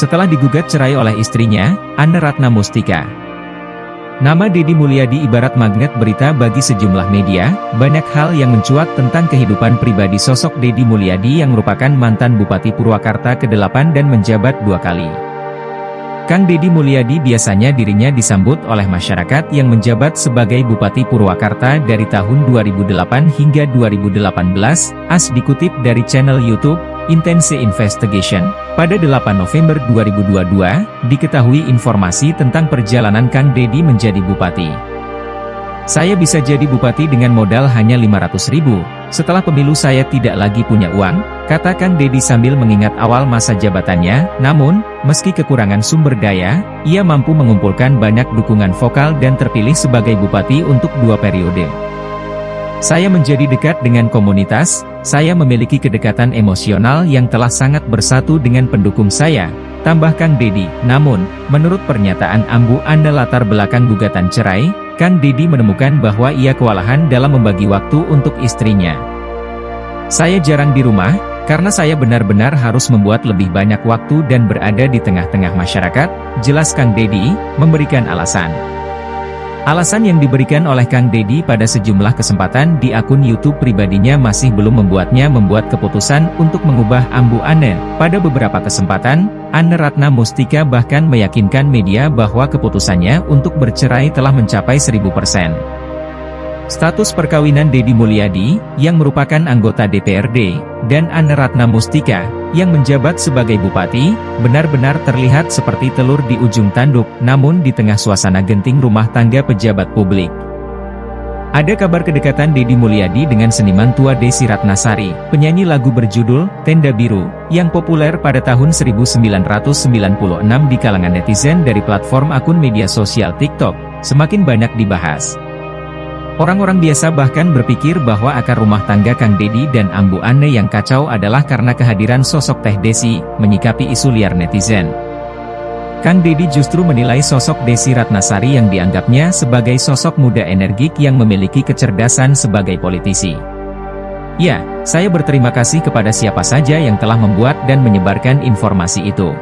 setelah digugat cerai oleh istrinya, Anne Ratna Mustika. Nama Dedi Mulyadi ibarat magnet berita bagi sejumlah media, banyak hal yang mencuat tentang kehidupan pribadi sosok Dedi Mulyadi yang merupakan mantan Bupati Purwakarta ke-8 dan menjabat dua kali. Kang Dedi Mulyadi biasanya dirinya disambut oleh masyarakat yang menjabat sebagai Bupati Purwakarta dari tahun 2008 hingga 2018, as dikutip dari channel YouTube, Intense Investigation, pada 8 November 2022, diketahui informasi tentang perjalanan Kang Dedi menjadi bupati. Saya bisa jadi bupati dengan modal hanya 500 ribu, setelah pemilu saya tidak lagi punya uang, kata Kang Dedi sambil mengingat awal masa jabatannya, namun, meski kekurangan sumber daya, ia mampu mengumpulkan banyak dukungan vokal dan terpilih sebagai bupati untuk dua periode. Saya menjadi dekat dengan komunitas, saya memiliki kedekatan emosional yang telah sangat bersatu dengan pendukung saya, tambahkan Dedi. Namun, menurut pernyataan Ambu Anda latar belakang gugatan cerai, Kang Dedi menemukan bahwa ia kewalahan dalam membagi waktu untuk istrinya. Saya jarang di rumah, karena saya benar-benar harus membuat lebih banyak waktu dan berada di tengah-tengah masyarakat, jelas Kang Dedi, memberikan alasan. Alasan yang diberikan oleh Kang Dedi pada sejumlah kesempatan di akun YouTube pribadinya masih belum membuatnya membuat keputusan untuk mengubah Ambu Ane. Pada beberapa kesempatan, Anne Ratna Mustika bahkan meyakinkan media bahwa keputusannya untuk bercerai telah mencapai 1000%. Status perkawinan Dedi Mulyadi, yang merupakan anggota DPRD, dan Anne Ratna Mustika, yang menjabat sebagai bupati, benar-benar terlihat seperti telur di ujung tanduk, namun di tengah suasana genting rumah tangga pejabat publik. Ada kabar kedekatan Dedi Mulyadi dengan seniman tua Desi Ratnasari, penyanyi lagu berjudul Tenda Biru, yang populer pada tahun 1996 di kalangan netizen dari platform akun media sosial TikTok, semakin banyak dibahas. Orang-orang biasa bahkan berpikir bahwa akar rumah tangga Kang Dedi dan Ambu Ane yang kacau adalah karena kehadiran sosok Teh Desi, menyikapi isu liar netizen. Kang Dedi justru menilai sosok Desi Ratnasari yang dianggapnya sebagai sosok muda energik yang memiliki kecerdasan sebagai politisi. Ya, saya berterima kasih kepada siapa saja yang telah membuat dan menyebarkan informasi itu.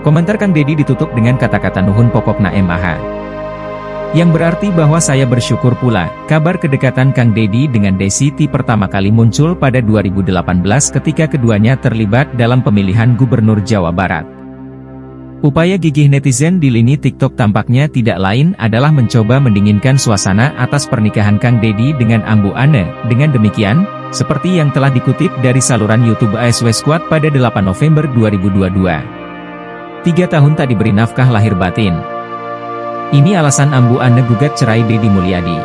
Komentar Kang Dedi ditutup dengan kata-kata Nuhun Pokokna MAH. Yang berarti bahwa saya bersyukur pula, kabar kedekatan Kang Dedi dengan Desiti pertama kali muncul pada 2018 ketika keduanya terlibat dalam pemilihan Gubernur Jawa Barat. Upaya gigih netizen di lini TikTok tampaknya tidak lain adalah mencoba mendinginkan suasana atas pernikahan Kang Dedi dengan Ambu Ane. Dengan demikian, seperti yang telah dikutip dari saluran YouTube ASW Squad pada 8 November 2022. Tiga tahun tak diberi nafkah lahir batin, ini alasan Ambu Ane gugat cerai Dedi Mulyadi.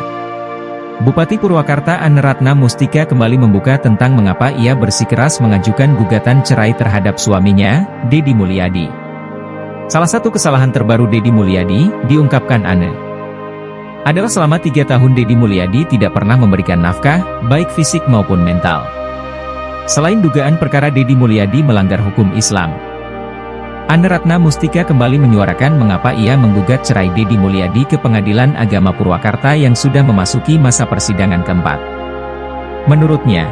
Bupati Purwakarta Anne Ratna Mustika kembali membuka tentang mengapa ia bersikeras mengajukan gugatan cerai terhadap suaminya, Dedi Mulyadi. Salah satu kesalahan terbaru Dedi Mulyadi, diungkapkan Anne. Adalah selama tiga tahun Dedi Mulyadi tidak pernah memberikan nafkah, baik fisik maupun mental. Selain dugaan perkara Dedi Mulyadi melanggar hukum Islam, Anne Ratna Mustika kembali menyuarakan mengapa ia menggugat cerai Dedi Mulyadi ke Pengadilan Agama Purwakarta yang sudah memasuki masa persidangan keempat. Menurutnya,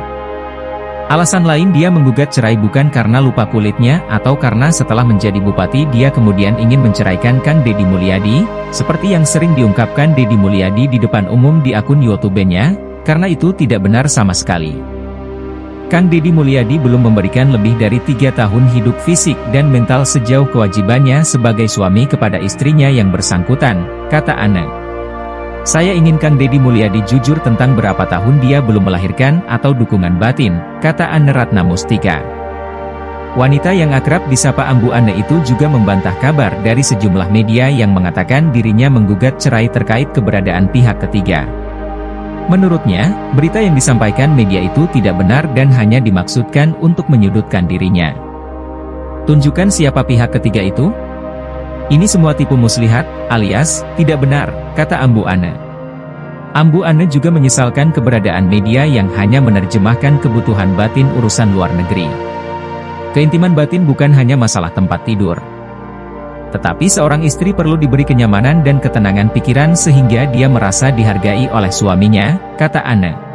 alasan lain dia menggugat cerai bukan karena lupa kulitnya atau karena setelah menjadi bupati dia kemudian ingin menceraikan Kang Dedi Mulyadi, seperti yang sering diungkapkan Dedi Mulyadi di depan umum di akun YouTube-nya, karena itu tidak benar sama sekali. Kang Deddy Mulyadi belum memberikan lebih dari tiga tahun hidup fisik dan mental sejauh kewajibannya sebagai suami kepada istrinya yang bersangkutan, kata Ana. Saya ingin Kang Deddy Mulyadi jujur tentang berapa tahun dia belum melahirkan atau dukungan batin, kata Anne Ratna Mustika. Wanita yang akrab disapa Ambu Ane itu juga membantah kabar dari sejumlah media yang mengatakan dirinya menggugat cerai terkait keberadaan pihak ketiga. Menurutnya, berita yang disampaikan media itu tidak benar dan hanya dimaksudkan untuk menyudutkan dirinya. Tunjukkan siapa pihak ketiga itu? Ini semua tipu muslihat, alias, tidak benar, kata Ambu Ane. Ambu Ane juga menyesalkan keberadaan media yang hanya menerjemahkan kebutuhan batin urusan luar negeri. Keintiman batin bukan hanya masalah tempat tidur, tetapi seorang istri perlu diberi kenyamanan dan ketenangan pikiran sehingga dia merasa dihargai oleh suaminya, kata Anne.